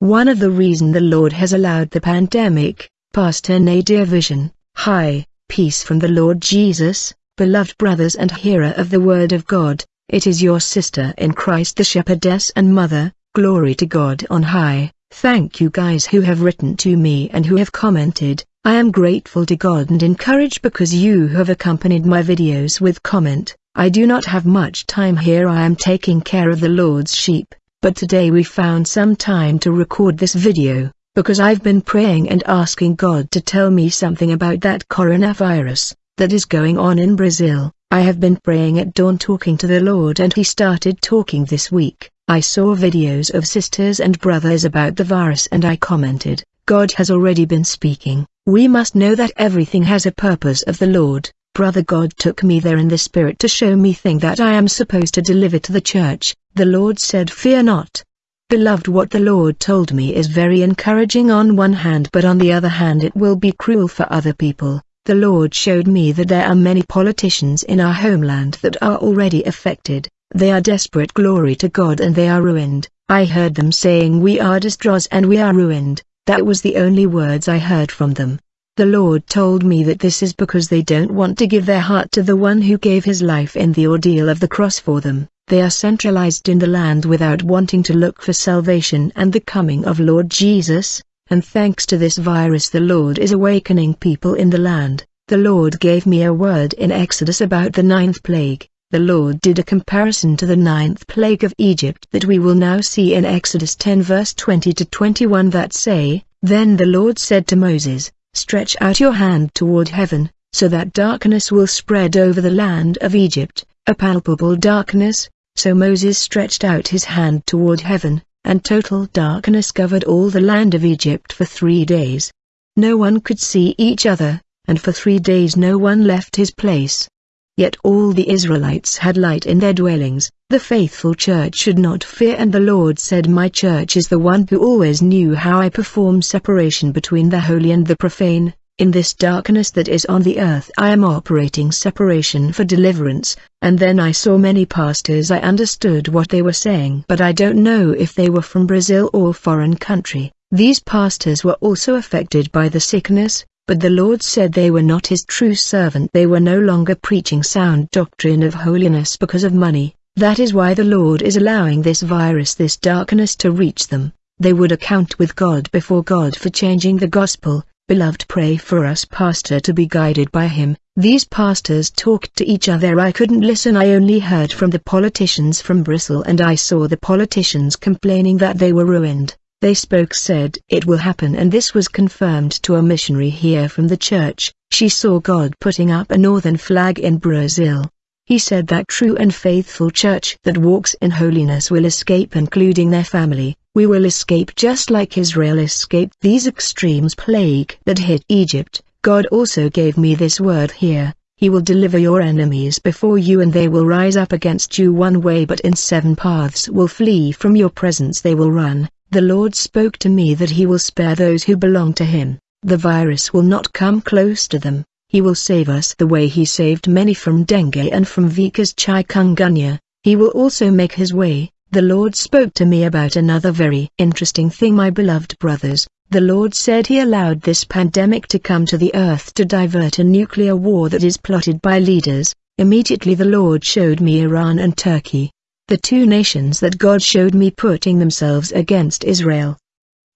One of the reason the Lord has allowed the pandemic, Pastor Nadia Vision, Hi, peace from the Lord Jesus, beloved brothers and hearer of the Word of God, it is your sister in Christ the shepherdess and mother, glory to God on high. Thank you guys who have written to me and who have commented, I am grateful to God and encouraged because you have accompanied my videos with comment. I do not have much time here I am taking care of the Lord's sheep, but today we found some time to record this video because I've been praying and asking God to tell me something about that coronavirus, that is going on in Brazil. I have been praying at dawn talking to the Lord and he started talking this week. I saw videos of sisters and brothers about the virus and I commented, God has already been speaking, we must know that everything has a purpose of the Lord. Brother God took me there in the Spirit to show me thing that I am supposed to deliver to the church. The Lord said fear not, Beloved what the Lord told me is very encouraging on one hand but on the other hand it will be cruel for other people. The Lord showed me that there are many politicians in our homeland that are already affected, they are desperate glory to God and they are ruined. I heard them saying we are distraught and we are ruined, that was the only words I heard from them. The Lord told me that this is because they don't want to give their heart to the one who gave his life in the ordeal of the cross for them. They are centralized in the land without wanting to look for salvation and the coming of Lord Jesus, and thanks to this virus the Lord is awakening people in the land. The Lord gave me a word in Exodus about the ninth plague. The Lord did a comparison to the ninth plague of Egypt that we will now see in Exodus 10 verse 20 to 21 that say, Then the Lord said to Moses, Stretch out your hand toward heaven, so that darkness will spread over the land of Egypt, a palpable darkness, so Moses stretched out his hand toward heaven, and total darkness covered all the land of Egypt for three days. No one could see each other, and for three days no one left his place. Yet all the Israelites had light in their dwellings, the faithful church should not fear and the Lord said my church is the one who always knew how I perform separation between the holy and the profane, in this darkness that is on the earth I am operating separation for deliverance, and then I saw many pastors I understood what they were saying but I don't know if they were from Brazil or foreign country. These pastors were also affected by the sickness, but the Lord said they were not his true servant. They were no longer preaching sound doctrine of holiness because of money, that is why the Lord is allowing this virus this darkness to reach them. They would account with God before God for changing the gospel, Beloved pray for us pastor to be guided by him. These pastors talked to each other I couldn't listen I only heard from the politicians from Bristol and I saw the politicians complaining that they were ruined. They spoke said it will happen and this was confirmed to a missionary here from the church. She saw God putting up a northern flag in Brazil. He said that true and faithful church that walks in holiness will escape including their family, we will escape just like Israel escaped these extremes plague that hit Egypt. God also gave me this word here, He will deliver your enemies before you and they will rise up against you one way but in seven paths will flee from your presence. They will run. The Lord spoke to me that He will spare those who belong to Him, the virus will not come close to them, He will save us the way He saved many from dengue and from Zika chikungunya, He will also make His way the Lord spoke to me about another very interesting thing my beloved brothers. The Lord said he allowed this pandemic to come to the earth to divert a nuclear war that is plotted by leaders. Immediately the Lord showed me Iran and Turkey. The two nations that God showed me putting themselves against Israel.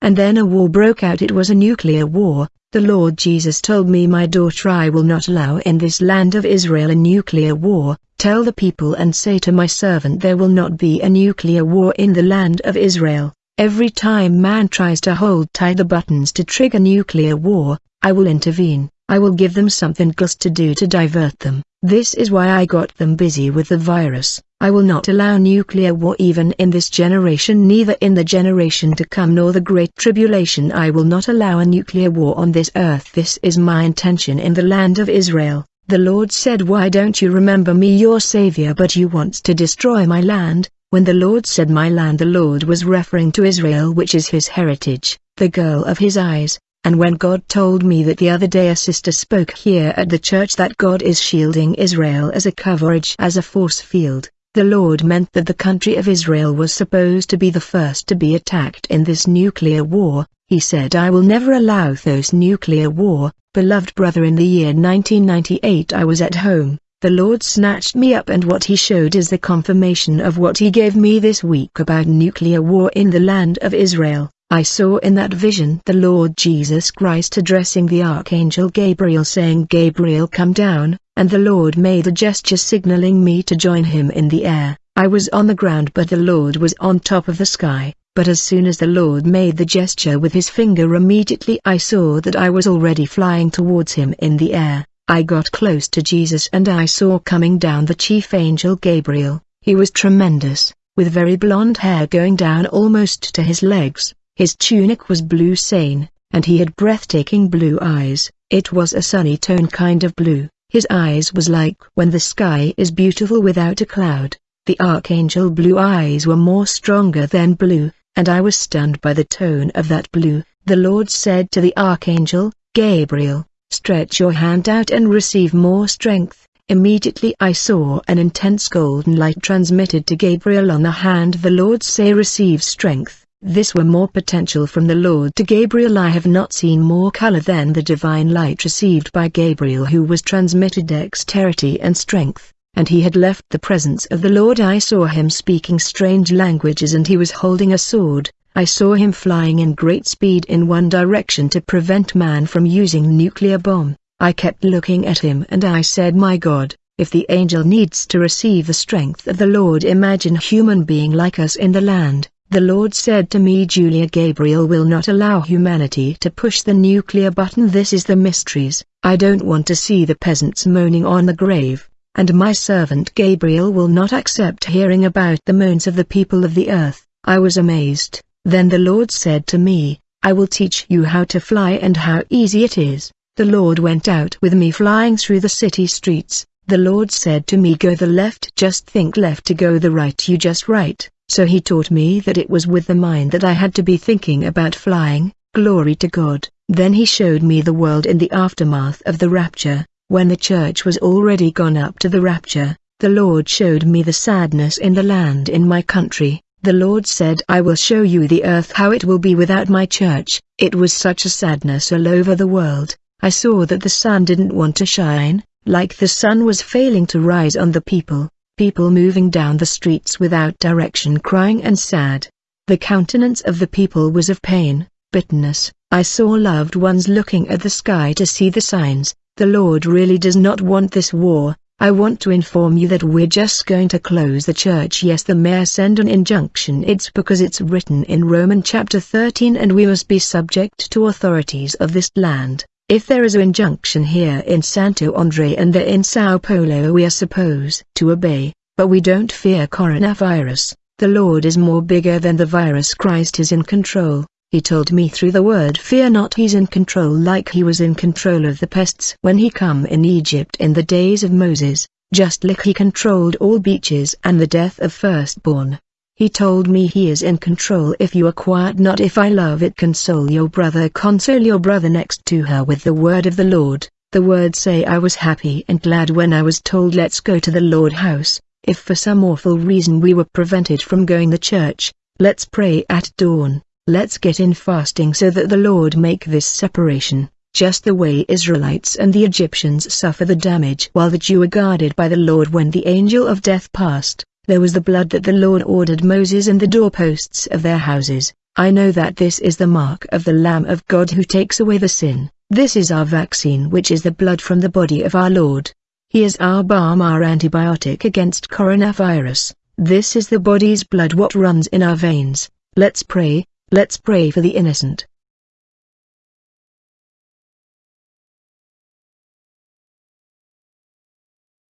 And then a war broke out it was a nuclear war, the Lord Jesus told me my daughter I will not allow in this land of Israel a nuclear war, Tell the people and say to my servant there will not be a nuclear war in the land of Israel. Every time man tries to hold tight the buttons to trigger nuclear war, I will intervene. I will give them something else to do to divert them. This is why I got them busy with the virus. I will not allow nuclear war even in this generation neither in the generation to come nor the great tribulation I will not allow a nuclear war on this earth. This is my intention in the land of Israel. The Lord said why don't you remember me your Savior but you want to destroy my land, when the Lord said my land the Lord was referring to Israel which is his heritage, the girl of his eyes, and when God told me that the other day a sister spoke here at the church that God is shielding Israel as a coverage as a force field, the Lord meant that the country of Israel was supposed to be the first to be attacked in this nuclear war, he said I will never allow those nuclear war, beloved brother in the year 1998 I was at home, the Lord snatched me up and what he showed is the confirmation of what he gave me this week about nuclear war in the land of Israel. I saw in that vision the Lord Jesus Christ addressing the Archangel Gabriel saying Gabriel come down, and the Lord made a gesture signaling me to join him in the air. I was on the ground but the Lord was on top of the sky, but as soon as the Lord made the gesture with his finger immediately I saw that I was already flying towards him in the air. I got close to Jesus and I saw coming down the chief angel Gabriel. He was tremendous, with very blonde hair going down almost to his legs his tunic was blue sane, and he had breathtaking blue eyes. It was a sunny tone kind of blue. His eyes was like when the sky is beautiful without a cloud. The archangel blue eyes were more stronger than blue, and I was stunned by the tone of that blue. The Lord said to the archangel, Gabriel, stretch your hand out and receive more strength. Immediately I saw an intense golden light transmitted to Gabriel on the hand the Lord say receive strength. This were more potential from the Lord to Gabriel. I have not seen more color than the divine light received by Gabriel who was transmitted dexterity and strength, and he had left the presence of the Lord. I saw him speaking strange languages and he was holding a sword, I saw him flying in great speed in one direction to prevent man from using nuclear bomb, I kept looking at him and I said my God, if the angel needs to receive the strength of the Lord imagine human being like us in the land. The Lord said to me Julia Gabriel will not allow humanity to push the nuclear button this is the mysteries, I don't want to see the peasants moaning on the grave, and my servant Gabriel will not accept hearing about the moans of the people of the earth. I was amazed, then the Lord said to me, I will teach you how to fly and how easy it is. The Lord went out with me flying through the city streets, the Lord said to me go the left just think left to go the right you just right. So he taught me that it was with the mind that I had to be thinking about flying, glory to God. Then he showed me the world in the aftermath of the rapture, when the church was already gone up to the rapture. The Lord showed me the sadness in the land in my country. The Lord said I will show you the earth how it will be without my church. It was such a sadness all over the world. I saw that the sun didn't want to shine, like the sun was failing to rise on the people people moving down the streets without direction crying and sad. The countenance of the people was of pain, bitterness. I saw loved ones looking at the sky to see the signs. The Lord really does not want this war. I want to inform you that we're just going to close the church yes the mayor send an injunction it's because it's written in Roman chapter 13 and we must be subject to authorities of this land. If there is an injunction here in Santo Andre and there in Sao Paulo we are supposed to obey, but we don't fear coronavirus. The Lord is more bigger than the virus Christ is in control. He told me through the word fear not he's in control like he was in control of the pests when he come in Egypt in the days of Moses, just like he controlled all beaches and the death of firstborn. He told me he is in control if you are quiet not if I love it. Console your brother console your brother next to her with the word of the Lord. The word say I was happy and glad when I was told let's go to the Lord house, if for some awful reason we were prevented from going the church, let's pray at dawn, let's get in fasting so that the Lord make this separation, just the way Israelites and the Egyptians suffer the damage while the Jew are guarded by the Lord when the angel of death passed there was the blood that the Lord ordered Moses and the doorposts of their houses. I know that this is the mark of the Lamb of God who takes away the sin. This is our vaccine which is the blood from the body of our Lord. He is our balm our antibiotic against coronavirus. This is the body's blood what runs in our veins. Let's pray, let's pray for the innocent.